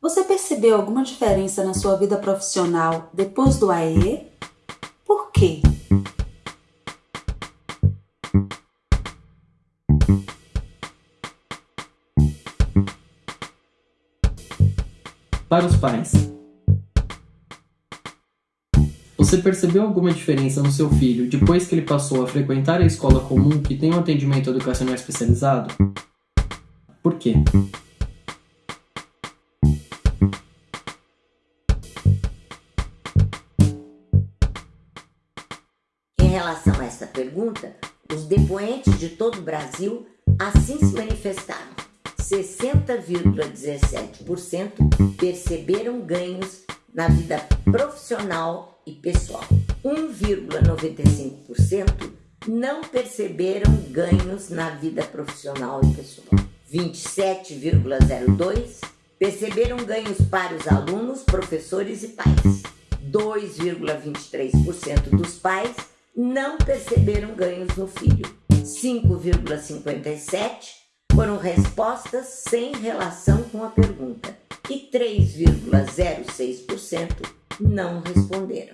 Você percebeu alguma diferença na sua vida profissional depois do AE? Por quê? Para os pais. Você percebeu alguma diferença no seu filho depois que ele passou a frequentar a escola comum que tem um atendimento educacional especializado? Por quê? Relação a essa pergunta, os depoentes de todo o Brasil assim se manifestaram. 60,17% perceberam ganhos na vida profissional e pessoal. 1,95% não perceberam ganhos na vida profissional e pessoal. 27,02% perceberam ganhos para os alunos, professores e pais. 2,23% dos pais não perceberam ganhos no filho. 5,57% foram respostas sem relação com a pergunta e 3,06% não responderam.